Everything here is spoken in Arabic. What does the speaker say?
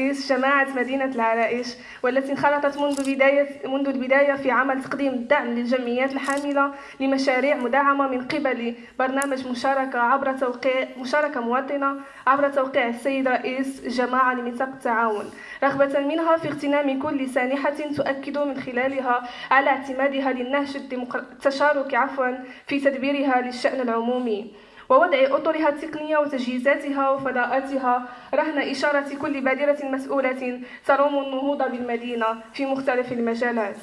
رئيس جماعة مدينة العرائش والتي انخرطت منذ بداية منذ البداية في عمل تقديم الدعم للجمعيات الحاملة لمشاريع مدعمة من قبل برنامج مشاركة عبر توقيع مشاركة مواطنة عبر توقيع السيد رئيس الجماعة لميثاق التعاون. رغبة منها في اغتنام كل سانحة تؤكد من خلالها على اعتمادها للنهج التشاركي عفوا في تدبيرها للشأن العمومي. ووضع أطرها التقنية وتجهيزاتها وفضاءاتها رهن إشارة كل بادرة مسؤولة تروم النهوض بالمدينة في مختلف المجالات.